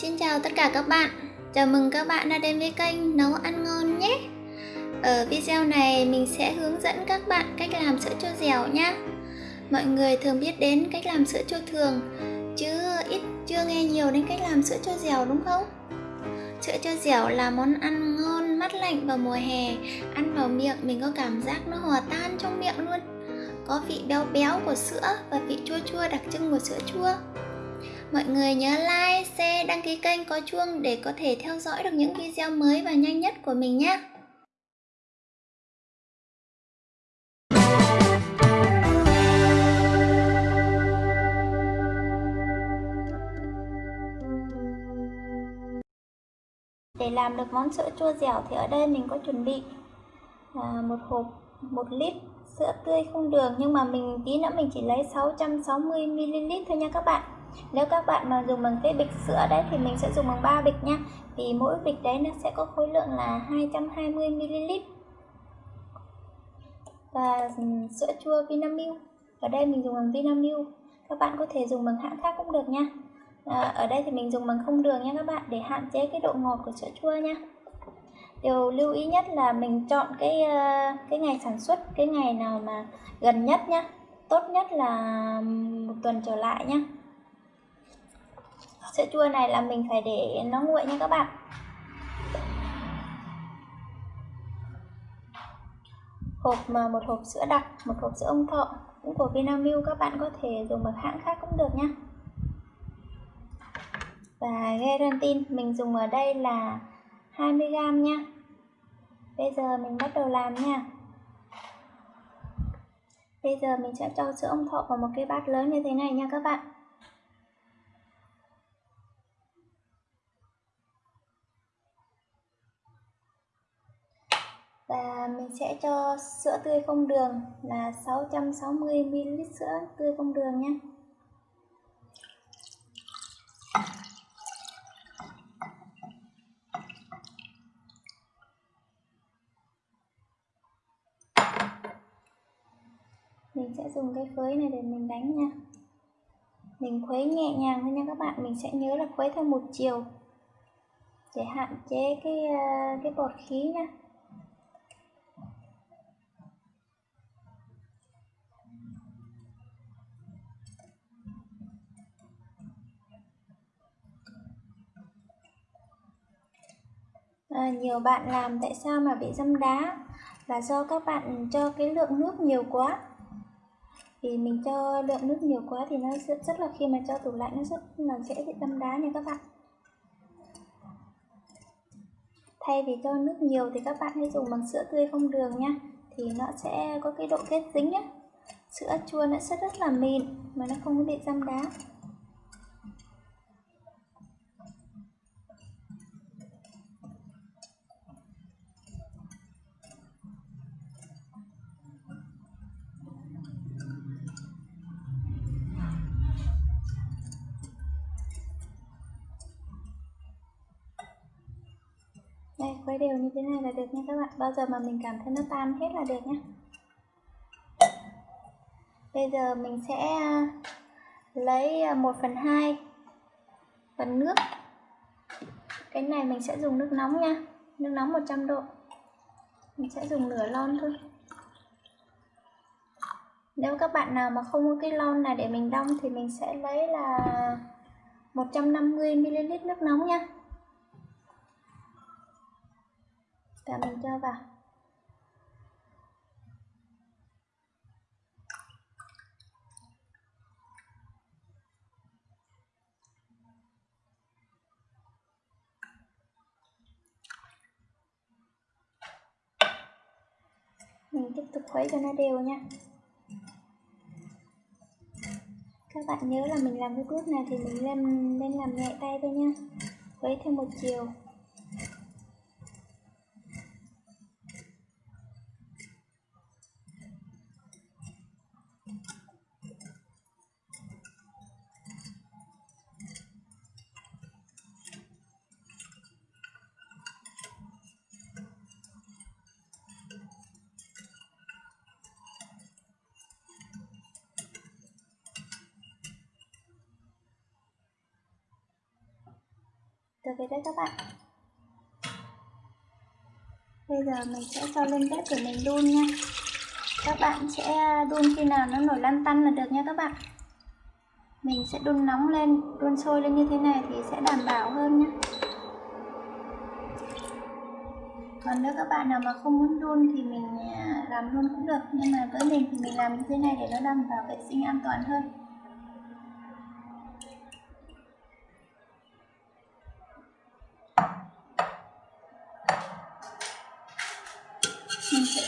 Xin chào tất cả các bạn. Chào mừng các bạn đã đến với kênh Nấu Ăn Ngon nhé. Ở video này mình sẽ hướng dẫn các bạn cách làm sữa chua dẻo nhé Mọi người thường biết đến cách làm sữa chua thường Chứ ít chưa nghe nhiều đến cách làm sữa chua dẻo đúng không? Sữa chua dẻo là món ăn ngon, mát lạnh vào mùa hè Ăn vào miệng mình có cảm giác nó hòa tan trong miệng luôn. Có vị béo béo của sữa và vị chua chua đặc trưng của sữa chua. Mọi người nhớ like, share, đăng ký kênh có chuông để có thể theo dõi được những video mới và nhanh nhất của mình nhé. Để làm được món sữa chua dẻo thì ở đây mình có chuẩn bị à, một hộp 1 lít sữa tươi không đường nhưng mà mình tí nữa mình chỉ lấy 660ml thôi nha các bạn nếu các bạn mà dùng bằng cái bịch sữa đấy thì mình sẽ dùng bằng 3 bịch nha vì mỗi bịch đấy nó sẽ có khối lượng là 220ml và sữa chua Vinamilk. Ở đây mình dùng bằng Vinamilk. Các bạn có thể dùng bằng hãng khác cũng được nha à, ở đây thì mình dùng bằng không đường nha các bạn để hạn chế cái độ ngọt của sữa chua nha điều lưu ý nhất là mình chọn cái ờ, cái ngày sản xuất cái ngày nào mà gần nhất nhá. Tốt nhất là một tuần trở lại nhá sữa chua này là mình phải để nó nguội nha các bạn. Hộp mà một hộp sữa đặc, một hộp sữa ông thọ cũng của Vinamilk các bạn có thể dùng một hãng khác cũng được nhé và gelatin mình dùng ở đây là 20g nha bây giờ mình bắt đầu làm nha. Bây giờ mình sẽ cho sữa ông thọ vào một cái bát lớn như thế này nha các bạn. Mình sẽ cho sữa tươi không đường là 660ml sữa tươi không đường nhé. Mình sẽ dùng cái khuấy này để mình đánh nha. Mình khuấy nhẹ nhàng thôi nha các bạn, mình sẽ nhớ là khuấy theo một chiều, để hạn chế cái ờ, cái bọt khí nha. À, nhiều bạn làm tại sao mà bị dâm đá? Là do các bạn cho cái lượng nước nhiều quá. Vì mình cho lượng nước nhiều quá thì nó rất, rất là khi mà cho tủ lạnh nó rất là dễ bị dâm đá nha các bạn. Thay vì cho nước nhiều thì các bạn hãy dùng bằng sữa tươi không đường nha thì nó sẽ có cái độ kết dính nhé sữa chua nó sẽ rất là mịn mà nó không có bị dâm đá đây khuấy đều như thế này là được nha các bạn. Bao giờ mà mình cảm thấy nó tan hết là được nhé bây giờ mình sẽ à, lấy à, 1 phần 2 phần nước. Cái này mình sẽ dùng nước nóng nha. Nước nóng 100 độ. Mình sẽ dùng nửa lon thôi. Nếu các bạn nào mà không có cái lon này để mình đong thì mình sẽ lấy là 150ml nước nóng nha. Và mình cho vào. Mình tiếp tục khuấy cho nó đều nha. Các bạn nhớ là mình làm cái bước này thì mình lên nên làm nhẹ tay thôi nha. Khuấy theo một chiều. Được rồi đấy các bạn. Bây giờ mình sẽ cho lên bếp để mình đun nha. Các bạn sẽ đun khi nào nó nổi lăn tăn là được nha các bạn. Mình sẽ đun nóng lên, đun sôi lên như thế này thì sẽ đảm bảo hơn nhé. Còn nếu các bạn nào mà không muốn đun thì mình à, làm luôn cũng được nhưng mà với mình thì mình làm như thế này để nó đảm bảo vệ sinh an toàn hơn.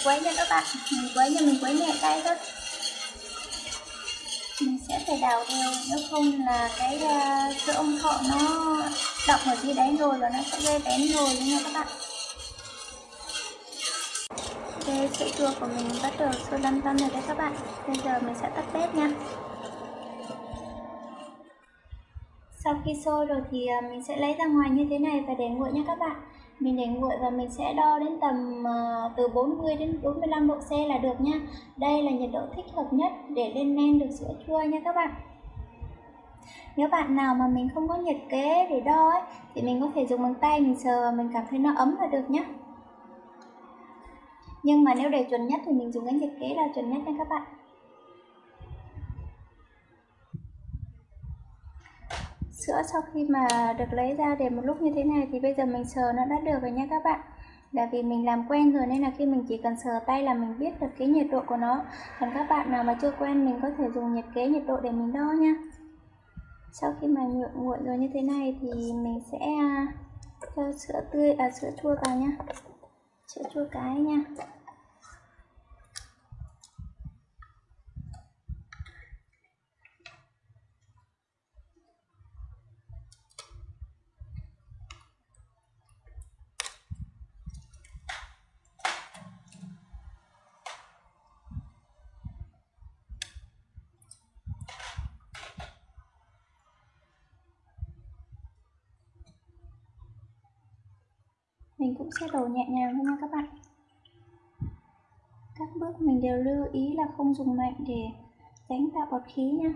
Quấy cho các bạn. Mình quấy cho mình quấy nhẹ tay thôi. Mình sẽ phải đào đều nếu không là cái uh, sữa ông thọ nó đọng ở dưới đáy rồi và nó sẽ gây bén rồi nha các bạn. Ok, sữa chua của mình bắt đầu sôi lăn tăn rồi đấy các bạn. Bây giờ mình sẽ tắt bếp nha. Sau khi sôi rồi thì ờ, mình sẽ lấy ra ngoài như thế này và để nguội nha các bạn. Mình để nguội và mình sẽ đo đến tầm ờ, từ 40 đến 45 độ C là được nha. Đây là nhiệt độ thích hợp nhất để lên men được sữa chua nha các bạn. Nếu bạn nào mà mình không có nhiệt kế để đo ấy, thì mình có thể dùng bằng tay mình sờ và mình cảm thấy nó ấm là được nhé nhưng mà nếu để chuẩn nhất thì mình dùng cái nhiệt kế là chuẩn nhất nha các bạn. Sữa sau khi mà được lấy ra để một lúc như thế này thì bây giờ mình sờ nó đã được rồi nha các bạn. Là vì mình làm quen rồi nên là khi mình chỉ cần sờ tay là mình biết được cái nhiệt độ của nó. Còn các bạn nào mà chưa quen mình có thể dùng nhiệt kế, nhiệt độ để mình đo nha. Sau khi mà nhuộm nguội rồi như thế này thì mình sẽ à, cho sữa tươi à sữa chua vào nha. Sữa chua cái nha. Mình cũng sẽ đổ nhẹ nhàng thôi nha các bạn. Các bước mình đều lưu ý là không dùng mạnh để tránh tạo bọt khí nha.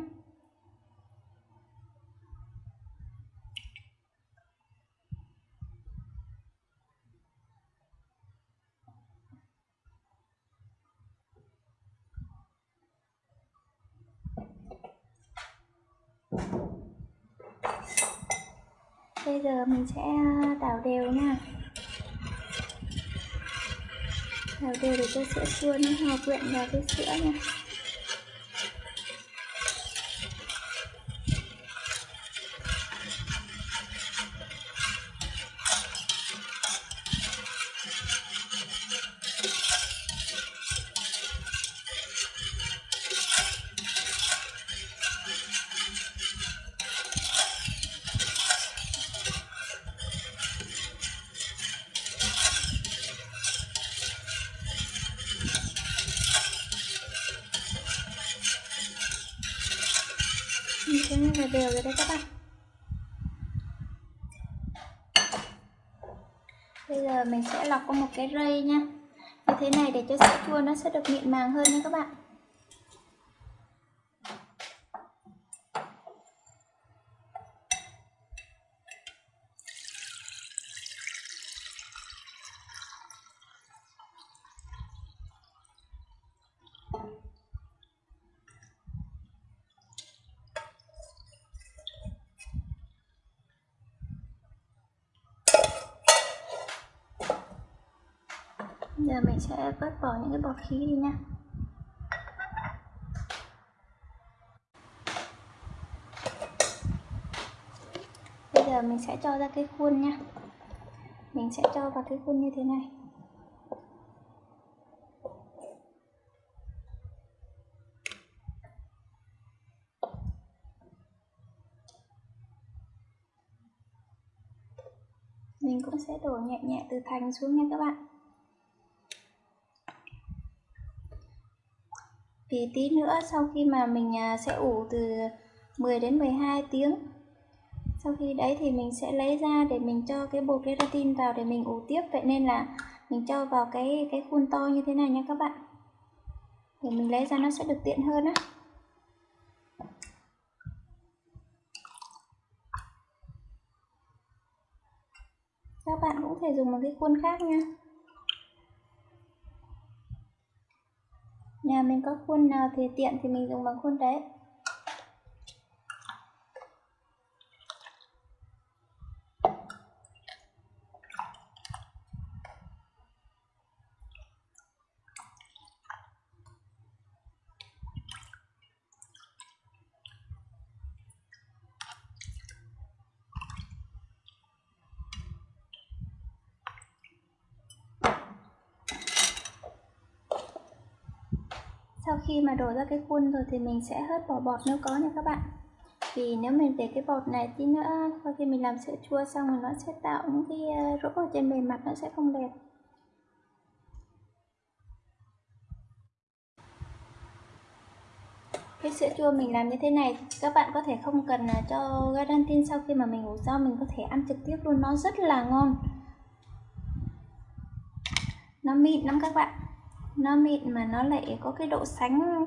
Bây giờ mình sẽ đảo đều nha xào đều để cho sữa chua nó hòa quyện vào với sữa nha. Đấy các bạn. Bây giờ mình sẽ lọc qua một cái rây nha như thế này để cho sữa chua nó sẽ được mịn màng hơn nha các bạn. Giờ mình sẽ vớt bỏ những cái bọt khí đi nha. Bây giờ mình sẽ cho ra cái khuôn nha. Mình sẽ cho vào cái khuôn như thế này. Mình cũng sẽ đổ nhẹ nhẹ từ thành xuống nha các bạn. Thì tí nữa sau khi mà mình à, sẽ ủ từ 10 đến 12 tiếng. Sau khi đấy thì mình sẽ lấy ra để mình cho cái bột keratin vào để mình ủ tiếp. Vậy nên là mình cho vào cái cái khuôn to như thế này nha các bạn. Để mình lấy ra nó sẽ được tiện hơn á. Các bạn cũng thể dùng một cái khuôn khác nha. Nhà mình có khuôn nào thì tiện thì mình dùng bằng khuôn đấy. Sau khi mà đổ ra cái khuôn rồi thì mình sẽ hớt bỏ bọt nếu có nha các bạn. Vì nếu mình để cái bọt này tí nữa, sau khi mình làm sữa chua xong rồi nó sẽ tạo những cái ờ, rỗ ở trên bề mặt nó sẽ không đẹp. Cái sữa chua mình làm như thế này, các bạn có thể không cần ờ, cho gelatin sau khi mà mình ủ rau mình có thể ăn trực tiếp luôn, nó rất là ngon. Nó mịn lắm các bạn nó mịn mà nó lại có cái độ sánh.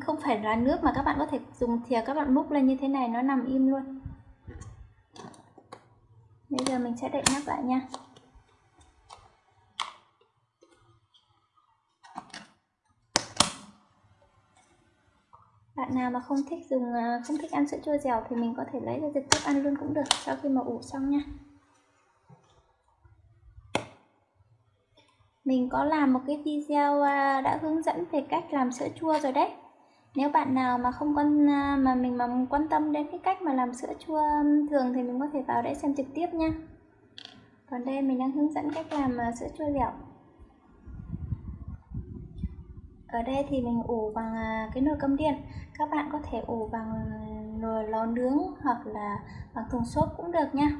Không phải là nước mà các bạn có thể dùng thìa các bạn múc lên như thế này, nó nằm im luôn. Bây giờ mình sẽ đậy nắp lại nha. Bạn nào mà không thích dùng à, không thích ăn sữa chua dẻo thì mình có thể lấy ra trực tiếp ăn luôn cũng được, sau khi mà ủ xong nha. Mình có làm một cái video à, đã hướng dẫn về cách làm sữa chua rồi đấy. Nếu bạn nào mà không quan à, mà mình mà quan tâm đến cái cách mà làm sữa chua thường thì mình có thể vào để xem trực tiếp nha. Còn đây mình đang hướng dẫn cách làm à, sữa chua dẻo ở đây thì mình ủ bằng cái nồi cơm điện. Các bạn có thể ủ bằng nồi lò nướng hoặc là bằng thùng xốp cũng được nha.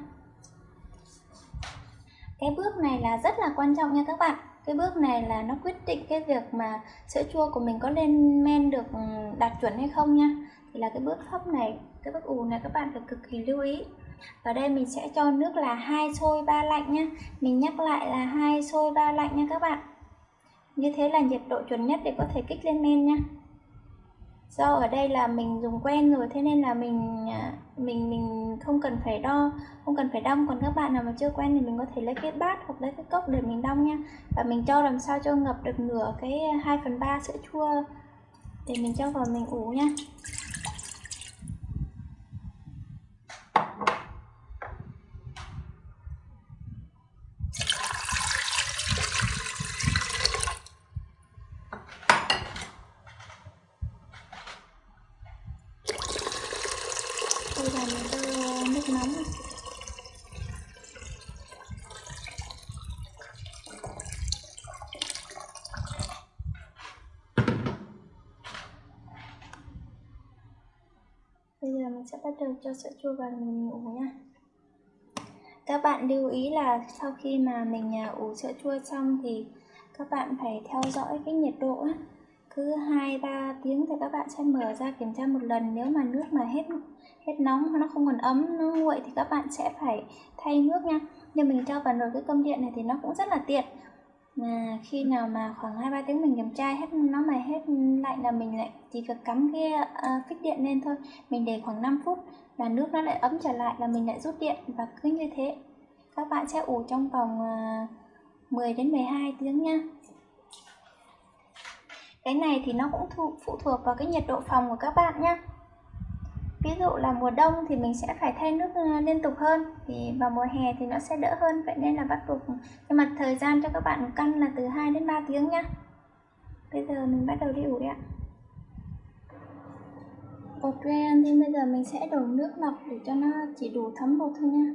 Cái bước này là rất là quan trọng nha các bạn cái bước này là nó quyết định cái việc mà sữa chua của mình có lên men được ừ, đạt chuẩn hay không nha. Thì là cái bước hấp này, cái bước ù này các bạn phải cực kỳ lưu ý. Ở đây mình sẽ cho nước là hai sôi ba lạnh nhé mình nhắc lại là hai sôi ba lạnh nha các bạn. Như thế là nhiệt độ chuẩn nhất để có thể kích lên men nha do ở đây là mình dùng quen rồi, thế nên là mình à, mình mình không cần phải đo, không cần phải đong. Còn các bạn nào mà chưa quen thì mình có thể lấy cái bát hoặc lấy cái cốc để mình đong nha và mình cho làm sao cho ngập được nửa cái 2 phần ba sữa chua để mình cho vào mình ủ nha bây giờ mình cho nước nóng bây giờ mình sẽ bắt đầu cho sữa chua vào mình ủ nha. Các bạn lưu ý là sau khi mà mình à, ủ sữa chua xong thì các bạn phải theo dõi cái nhiệt độ á. Cứ 2-3 tiếng thì các bạn sẽ mở ra kiểm tra một lần. Nếu mà nước mà hết hết nóng nó không còn ấm nó nguội thì các bạn sẽ phải thay nước nha. Nhưng mình cho vào nồi cái cơm điện này thì nó cũng rất là tiện mà khi nào mà khoảng hai ba tiếng mình kiểm tra hết nó mà hết lạnh là mình lại chỉ việc cắm cái ờ, uh, phích điện lên thôi. Mình để khoảng 5 phút là nước nó lại ấm trở lại là mình lại rút điện và cứ như thế. Các bạn sẽ ủ trong vòng ờ, uh, 10 đến 12 tiếng nha. Cái này thì nó cũng thu, phụ thuộc vào cái nhiệt độ phòng của các bạn nhé ví dụ là mùa đông thì mình sẽ phải thay nước ờ, liên tục hơn, thì vào mùa hè thì nó sẽ đỡ hơn, vậy nên là bắt buộc nhưng mà thời gian cho các bạn căn là từ 2 đến 3 tiếng nhá. Bây giờ mình bắt đầu đi ủ ạ. Bột ren thì bây giờ mình sẽ đổ nước lọc để cho nó chỉ đủ thấm bột thôi nha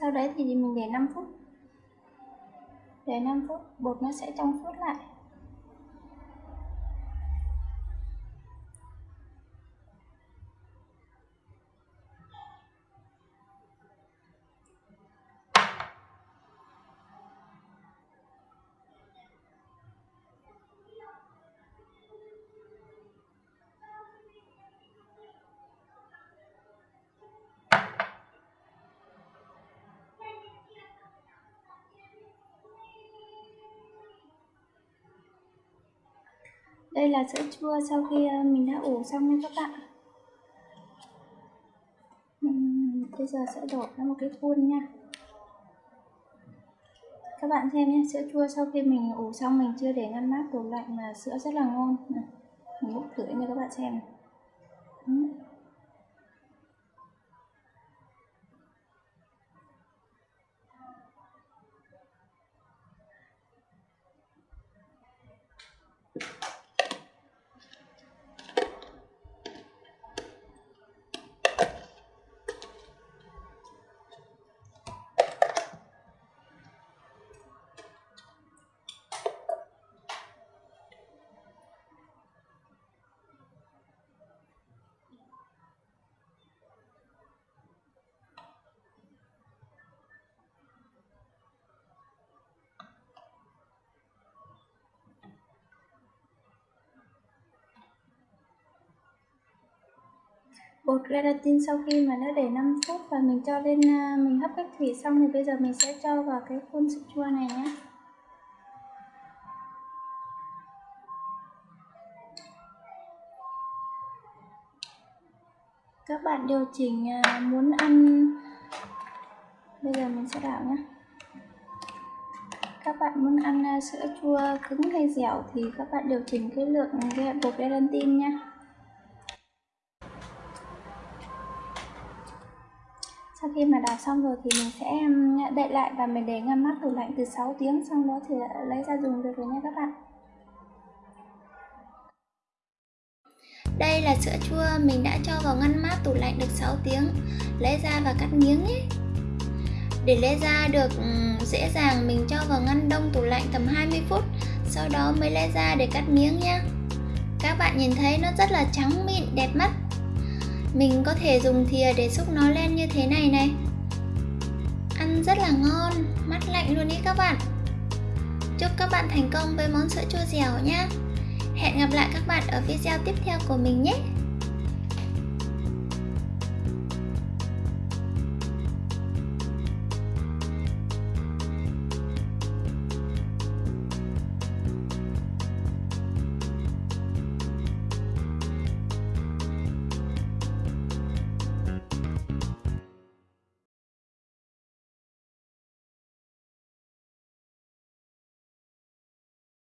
sau đấy thì mình để 5 phút. Để 5 phút, bột nó sẽ trong suốt lại. Đây là sữa chua sau khi ờ, mình đã ủ xong nha các bạn. Bây giờ sẽ đổ ra một cái khuôn nha. Các bạn xem nhé, sữa chua sau khi mình ủ xong, mình chưa để ngăn mát tủ lạnh mà sữa rất là ngon. Mình múc thử cho các bạn xem. Này. Bột gelatin sau khi mà nó để 5 phút và mình cho lên à, mình hấp cách thủy xong thì bây giờ mình sẽ cho vào cái khuôn sữa chua này nhé. Các bạn điều chỉnh à, muốn ăn, bây giờ mình sẽ đảo nhé. Các bạn muốn ăn à, sữa chua cứng hay dẻo thì các bạn điều chỉnh cái lượng bột gelatin nhé. Sau khi mà đào xong rồi thì mình sẽ đậy lại và mình để ngăn mát tủ lạnh từ 6 tiếng, xong đó thì lấy ra dùng được rồi nha các bạn. Đây là sữa chua mình đã cho vào ngăn mát tủ lạnh được 6 tiếng, lấy ra và cắt miếng nhé. Để lấy ra được dễ dàng mình cho vào ngăn đông tủ lạnh tầm 20 phút, sau đó mới lấy ra để cắt miếng nhé các bạn nhìn thấy nó rất là trắng mịn, đẹp mắt mình có thể dùng thìa để xúc nó lên như thế này này. Ăn rất là ngon, mát lạnh luôn ý các bạn. Chúc các bạn thành công với món sữa chua dẻo nhé Hẹn gặp lại các bạn ở video tiếp theo của mình nhé.